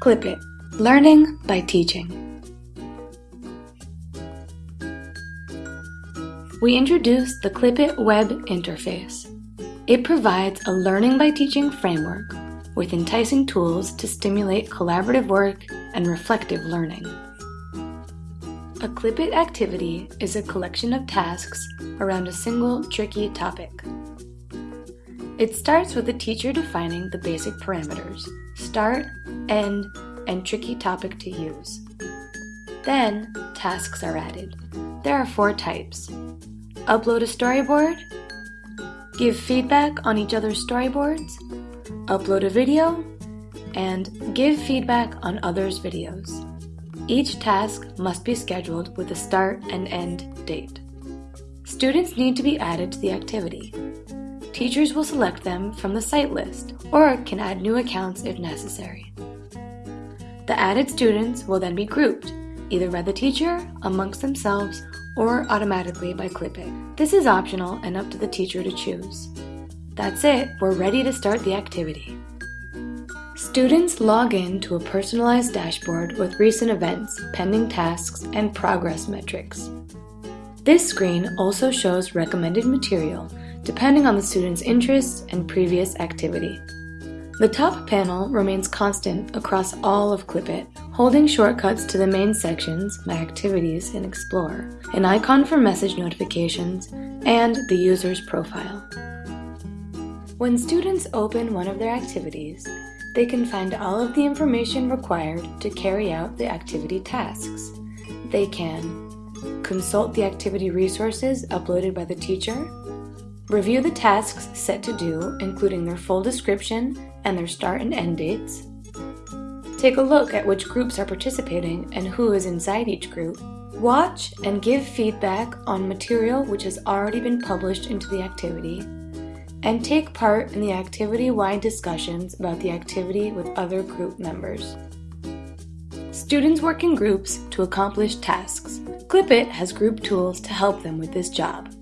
Clip It Learning by Teaching. We introduced the Clipit web interface. It provides a learning by teaching framework with enticing tools to stimulate collaborative work and reflective learning. A Clipit activity is a collection of tasks around a single tricky topic. It starts with the teacher defining the basic parameters, start, end, and tricky topic to use. Then, tasks are added. There are four types. Upload a storyboard, give feedback on each other's storyboards, upload a video, and give feedback on others' videos. Each task must be scheduled with a start and end date. Students need to be added to the activity teachers will select them from the site list or can add new accounts if necessary. The added students will then be grouped, either by the teacher, amongst themselves, or automatically by Clipit. This is optional and up to the teacher to choose. That's it, we're ready to start the activity. Students log in to a personalized dashboard with recent events, pending tasks, and progress metrics. This screen also shows recommended material depending on the student's interests and previous activity. The top panel remains constant across all of Clipit, holding shortcuts to the main sections, My Activities and Explore, an icon for message notifications, and the user's profile. When students open one of their activities, they can find all of the information required to carry out the activity tasks. They can consult the activity resources uploaded by the teacher, Review the tasks set to do, including their full description and their start and end dates. Take a look at which groups are participating and who is inside each group. Watch and give feedback on material which has already been published into the activity. And take part in the activity-wide discussions about the activity with other group members. Students work in groups to accomplish tasks. Clipit has group tools to help them with this job.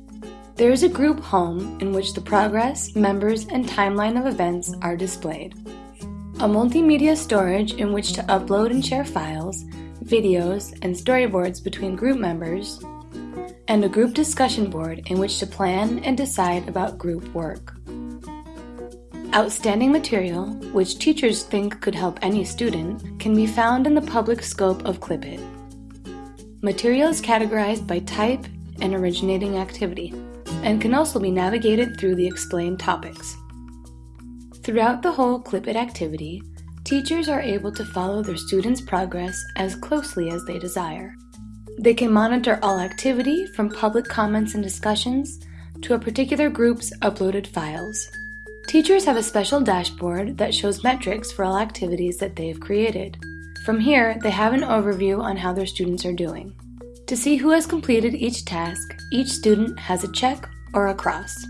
There is a group home in which the progress, members, and timeline of events are displayed. A multimedia storage in which to upload and share files, videos, and storyboards between group members, and a group discussion board in which to plan and decide about group work. Outstanding material, which teachers think could help any student, can be found in the public scope of Clipit. Material is categorized by type and originating activity and can also be navigated through the explained topics. Throughout the whole Clipit activity, teachers are able to follow their students' progress as closely as they desire. They can monitor all activity from public comments and discussions to a particular group's uploaded files. Teachers have a special dashboard that shows metrics for all activities that they have created. From here, they have an overview on how their students are doing. To see who has completed each task, each student has a check or a cross.